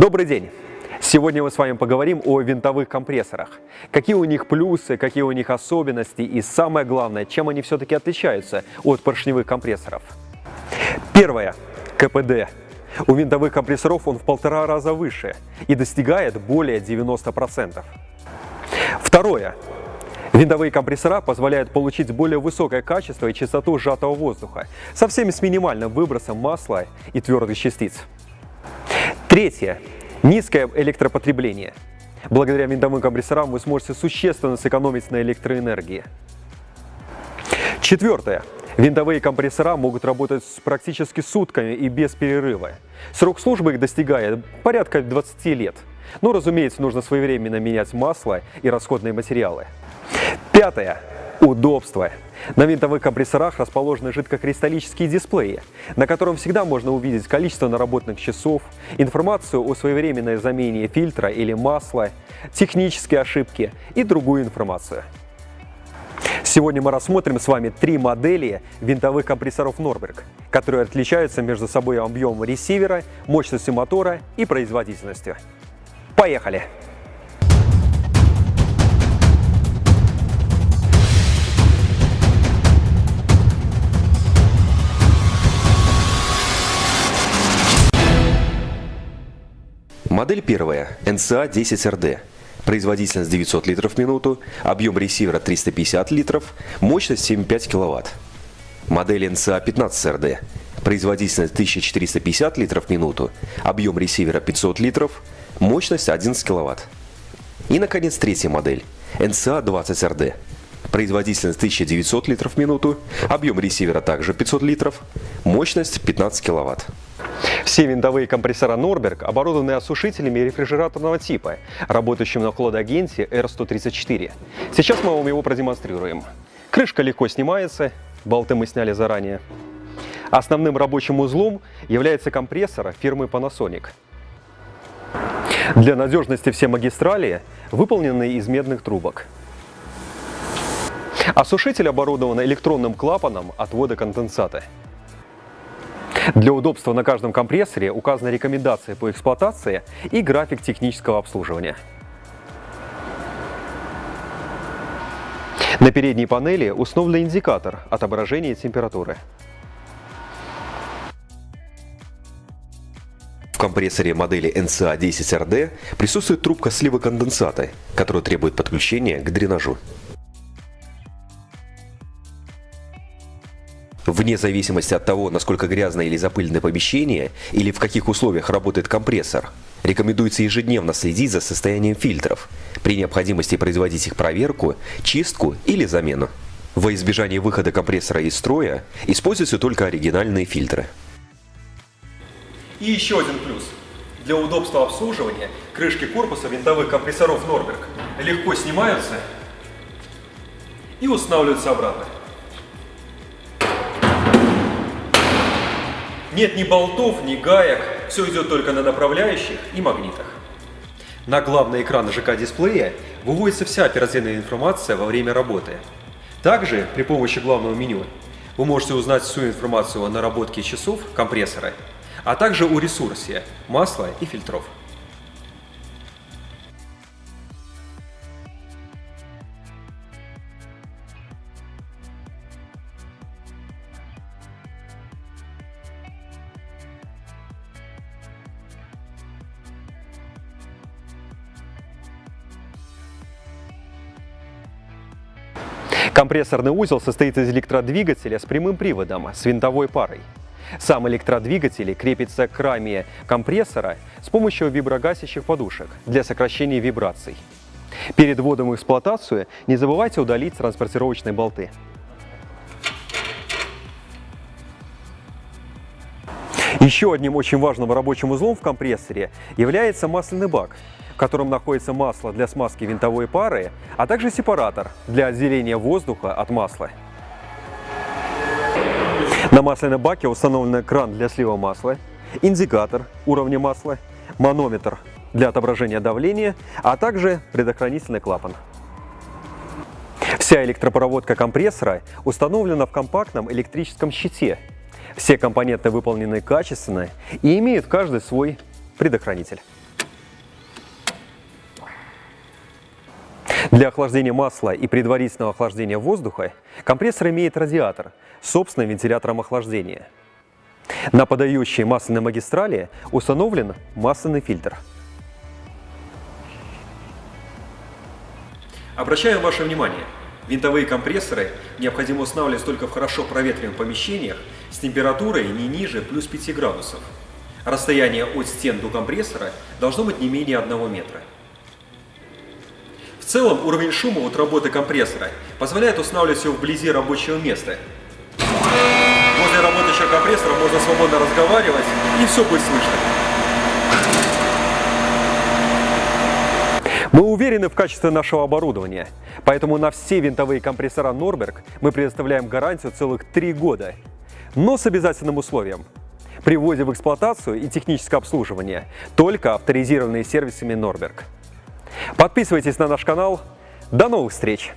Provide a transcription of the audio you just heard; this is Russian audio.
Добрый день! Сегодня мы с вами поговорим о винтовых компрессорах. Какие у них плюсы, какие у них особенности и самое главное, чем они все-таки отличаются от поршневых компрессоров. Первое. КПД. У винтовых компрессоров он в полтора раза выше и достигает более 90%. Второе. Винтовые компрессора позволяют получить более высокое качество и частоту сжатого воздуха со всеми с минимальным выбросом масла и твердых частиц. Третье. Низкое электропотребление. Благодаря винтовым компрессорам вы сможете существенно сэкономить на электроэнергии. Четвертое. Винтовые компрессора могут работать практически сутками и без перерыва. Срок службы их достигает порядка 20 лет. Но, разумеется, нужно своевременно менять масло и расходные материалы. Пятое. Удобство. На винтовых компрессорах расположены жидкокристаллические дисплеи, на котором всегда можно увидеть количество наработанных часов, информацию о своевременной замене фильтра или масла, технические ошибки и другую информацию. Сегодня мы рассмотрим с вами три модели винтовых компрессоров Norberg, которые отличаются между собой объемом ресивера, мощностью мотора и производительностью. Поехали! Модель первая – NCA-10RD. Производительность 900 литров в минуту, объем ресивера 350 литров, мощность 7,5 кВт. Модель NCA-15RD. Производительность 1450 литров в минуту, объем ресивера 500 литров, мощность 11 кВт. И, наконец, третья модель – NCA-20RD. Производительность 1900 литров в минуту, объем ресивера также 500 литров, мощность 15 кВт. Все винтовые компрессора Norberg оборудованы осушителями рефрижераторного типа, работающим на хладагенте R134. Сейчас мы вам его продемонстрируем. Крышка легко снимается, болты мы сняли заранее. Основным рабочим узлом является компрессор фирмы Panasonic. Для надежности все магистрали выполнены из медных трубок. Осушитель оборудован электронным клапаном отвода конденсата. Для удобства на каждом компрессоре указаны рекомендации по эксплуатации и график технического обслуживания. На передней панели установлен индикатор отображения температуры. В компрессоре модели NCA-10RD присутствует трубка слива конденсата, которая требует подключения к дренажу. Вне зависимости от того, насколько грязное или запыленное помещение, или в каких условиях работает компрессор, рекомендуется ежедневно следить за состоянием фильтров, при необходимости производить их проверку, чистку или замену. Во избежание выхода компрессора из строя используются только оригинальные фильтры. И еще один плюс. Для удобства обслуживания крышки корпуса винтовых компрессоров Norberg легко снимаются и устанавливаются обратно. Нет ни болтов, ни гаек, все идет только на направляющих и магнитах. На главный экран ЖК-дисплея выводится вся оперативная информация во время работы. Также при помощи главного меню вы можете узнать всю информацию о наработке часов компрессора, а также о ресурсе масла и фильтров. Компрессорный узел состоит из электродвигателя с прямым приводом, с винтовой парой. Сам электродвигатель крепится к раме компрессора с помощью виброгасящих подушек для сокращения вибраций. Перед вводом в эксплуатацию не забывайте удалить транспортировочные болты. Еще одним очень важным рабочим узлом в компрессоре является масляный бак, в котором находится масло для смазки винтовой пары, а также сепаратор для отделения воздуха от масла. На масляном баке установлен кран для слива масла, индикатор уровня масла, манометр для отображения давления, а также предохранительный клапан. Вся электропроводка компрессора установлена в компактном электрическом щите – все компоненты выполнены качественно и имеют каждый свой предохранитель. Для охлаждения масла и предварительного охлаждения воздуха компрессор имеет радиатор с собственным вентилятором охлаждения. На подающей масляной магистрали установлен масляный фильтр. Обращаем ваше внимание, винтовые компрессоры необходимо устанавливать только в хорошо проветриваемых помещениях с температурой не ниже плюс 5 градусов. Расстояние от стен до компрессора должно быть не менее 1 метра. В целом уровень шума от работы компрессора позволяет устанавливать его вблизи рабочего места. Возле работающего компрессора можно свободно разговаривать и все будет слышно. Мы уверены в качестве нашего оборудования, поэтому на все винтовые компрессора Norberg мы предоставляем гарантию целых 3 года, но с обязательным условием. При вводе в эксплуатацию и техническое обслуживание только авторизированные сервисами Norberg. Подписывайтесь на наш канал. До новых встреч!